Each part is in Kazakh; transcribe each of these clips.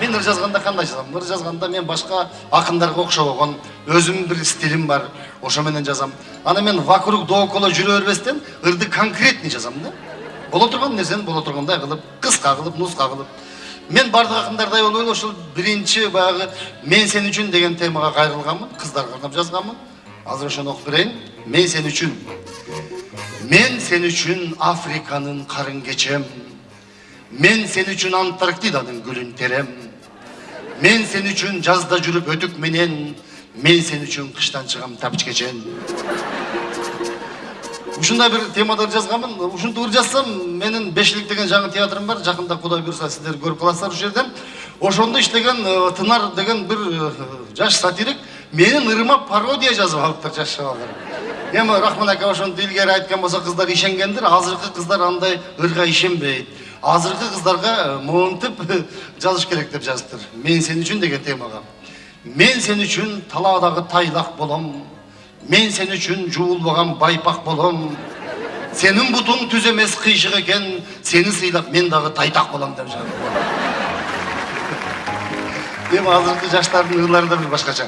мен ыр жазганда кандай жазам ыр жазганда мен башка акындарга окшобогон өзүмдүн бир стилим бар. Ошо менен жазам. Аны мен вокруг да около жүрө бербестен ырды конкретный жазам да. Боло турган нерсени боло тургандай кылып кыска кылып нуска кылып мен баардык акындардай болбой эле ушул биринчи баягы мен сен үчүн деген темага кайрылганмын кыздарга арнап жазганмын азыр ошону окуп берейин мен сен үчүн мен сен үчүн африканын карын кечем мен сен үчүн антарктиданын гүлүн терем мен сен үчүн жазда жүрүп өтүк менен мен сен үчүн кыштан чыгам тапчкечен ушундай бир темада жазганмын ушинтип ыр жазсам менин бешилик деген жаңы театрым бар жакында кудай буюрса сиздер көрүп каласыздар ушул жерден ошондо иштеген тынар деген бир жаш сатирик менин ырыма пародия жазып алыптыр жаш шабалдар эми рахман ака ошентип илгери айткан болсо кыздар ишенгендир азыркы кыздар андай ырга ишенбейт азыркы кыздарга монтип жазыш керек деп жазыптыр. Мен сен үчүн деген темага. Мен сен үчүн талаадагы тайлак болом. Мен сен үчүн жуулбаган байпак болом. Сенин бутуң түз эмес кыйшык экен. Сени сыйлап мен дагы тайтак болом деп жазып эми азыркы жаштардын ырлары да бир башкача.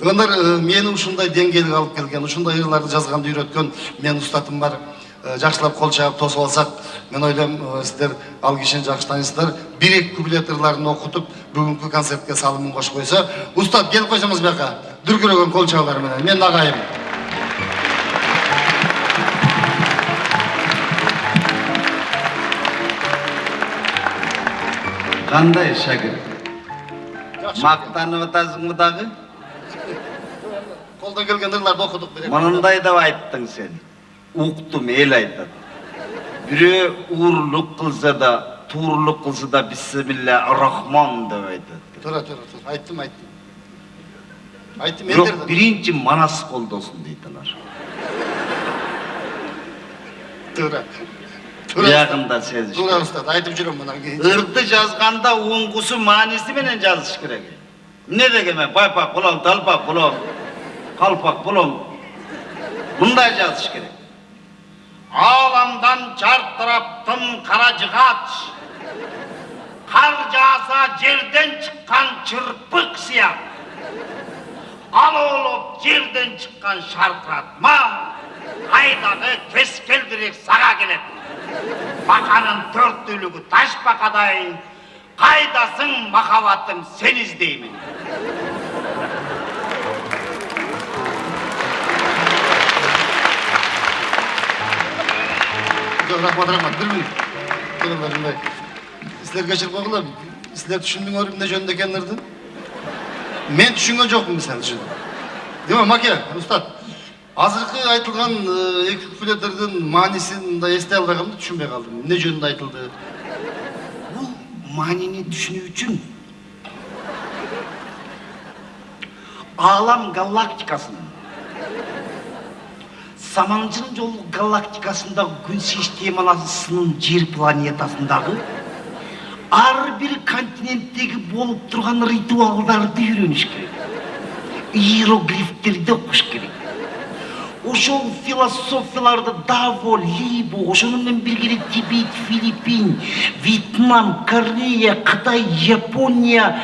Ындар мени ушундай деңгээлге алып келген ушундай ырларды жазганды үйрөткөн менин устатым бар. Э, жакшылап кол чаап тосуп алсак мен ойлойм э, сиздер ал тааныйсыздар бир эки куплет ырларын окутуп бүгүнкү концертке салымын кошуп койсо устат келип койсоңуз бияка дүркүрөгөн кол чабуулар менен. Менин агайым кандай шагирт мактанып атасыңбы дагы колдон келген ырларды окудук мындай деп айттың сен. Уктум эл айтат бирөө уурлук кылса да туурлук кылса да бисмилля рахман деп айтат туура туура туура айттым айттым айттым бирок биринчи манас колдосун дейт алар туура биягында сезиш туура устат айтып жүрөм мындан кийин ырды жазганда уңгусу мааниси менен жазыш керек эмне деген мен байпак болом талпак болом калпак болом мындай жазыш керек ааламдан жартырап тым кара жыгач кар жааса жерден чыккан чырпык сыяк алоолоп жерден чыккан шаркыратма кайдагы кескелдирек сага келет баканын төрттүүлүгү таш бакадай кайдасың махаббатым сени издеймин минут туруңдар мындай силер кечирип койгула силер түшүнбөңөр эмне жөнүндө экенин ырды мен түшүнгөн жокмун сен үчүн маке устат азыркы айтылган эки куплеттердин маанисин мындай эстей албай калдым түшүнбөй калдым эмне жөнүндө айтылды бул маанини түшүнүү үчүн аалам галактикасынын саманжын жолу галактикасындагы күн системасынын жер планетасындагы ар бир континенттеги болуп турган ритуалдарды үйрөнүш керек. Иероглифтерди окуш керек. Ошол философияларды даво либо ошону менен бирге тибет филиппин вьетнам корея кытай япония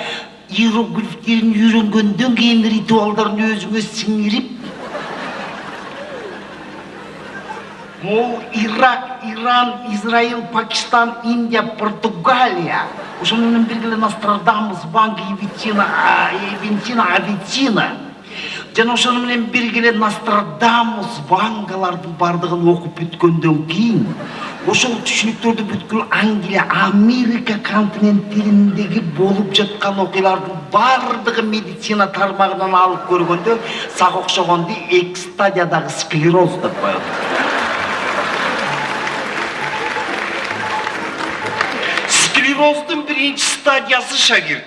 иероглифтерин үйрөнгөндөн кийин ритуалдарын өзүңө сиңирип могул ирак иран израиль пакистан индия португалия ошону менен бирге эле нострадамус ванга ивитина ивентина авитина. Жана ошону менен бирге эле нострадамус вангалардын баардыгын окуп бүткөндөн кийин ошол түшүнүктөрдү бүткүл англия америка континенттериндеги болуп жаткан окуялардын баардыгы медицина тармагынан алып көргөндө сага окшогонду эки стадиядагы склероз деп коет склероздун биринчи стадиясы шагирт.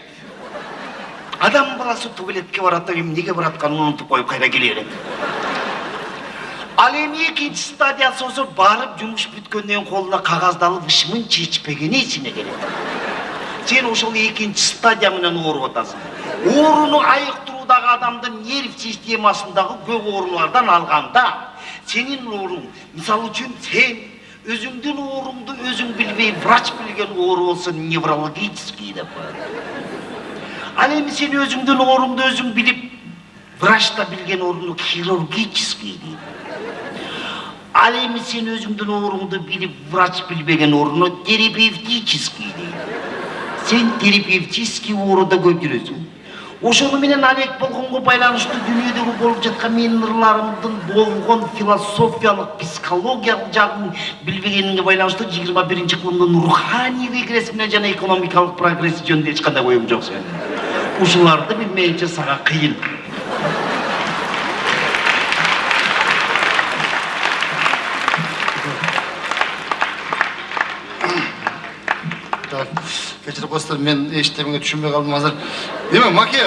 Адам баласы туалетке барат да эмнеге баратканын унутуп коюп кайра келе берет ал эми экинчи стадиясы болсо барып жумуш бүткөндөн кийин колуна кагазды алып ышмын чечпегени эсине келет сен ошол экинчи стадия менен ооруп атасың ооруну айыктыруудагы адамдын нерв системасындагы көп оорулардан алганда сенин ооруң мисалы үчүн сен өзүңдүн ооруңду өзүң билбей врач билген оору болсо неврологический деп ал эми сен өзүңдүн оорунду өзүң билип врач да билген орунду хирургический дейт ал эми сен өзүңдүн ооруңду билип врач билбеген орунду терапевтический дейт сен терапевтический ооруда көтөрөсүң ошону менен алек болгонго байланыштуу дүйнөдөгү болуп жаткан менин ырларымдын болгон философиялык психологиялык жагын билбегениңе байланыштуу жыйырма биринчи кылымдын руханий регресси менен жана экономикалык прогресси жөнүндө эч кандай оюм жок сенин ушуларды билмейинче сага кыйын. Кечирип коесуздар мен эчтемеге түшүнбөй калдым азыр эме маке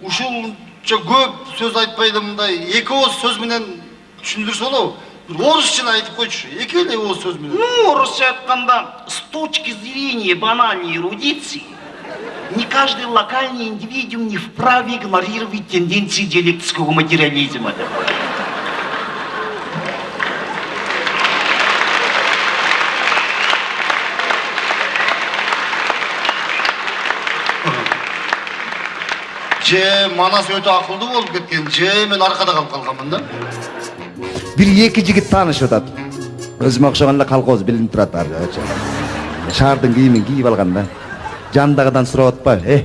ушунча көп сөз айтпай эле мындай эки ооз сөз менен түшүндүрсө болобу бир орусчаны айтып эки эле ооз сөз менен Ну, орусча айтканда, с точки зрения банальной эрудиции, не каждый локальный индивидуум не вправе игнорировать тенденции диалектического материализма. Же манас өтө акылдуу болуп кеткен же мен аркада калып калганмын да бир эки жигит таанышып атат өзүмө окшогон эле колхоз билинип турат арчы шаардын кийимин кийип алган да жанындагыдан сурап атпайбы э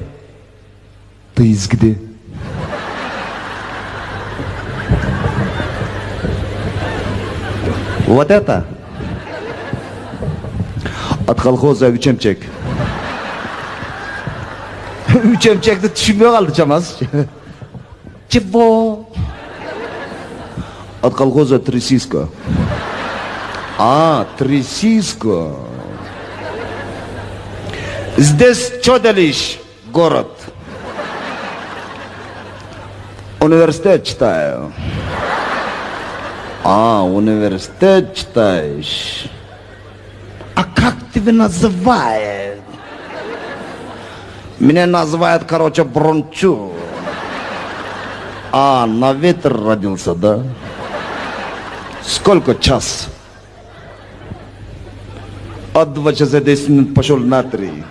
ты из где вот это от колхоза үч үч эмчекти түшүнбөй калды чамасы чего от колхоза Трясиска. А, Трясиска. Здесь Чоделищ, город. Университет читаю. А, университет читаешь. А как тебя называют? Меня называют, короче, Брончу. А, на ветер родился, да? Сколько час? От два часа 10 минут пошел на три.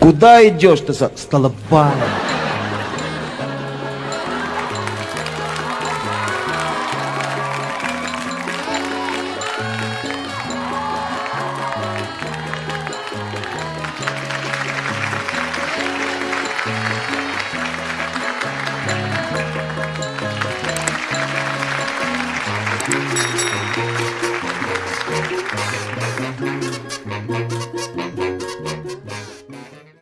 Куда идешь ты? Столовая.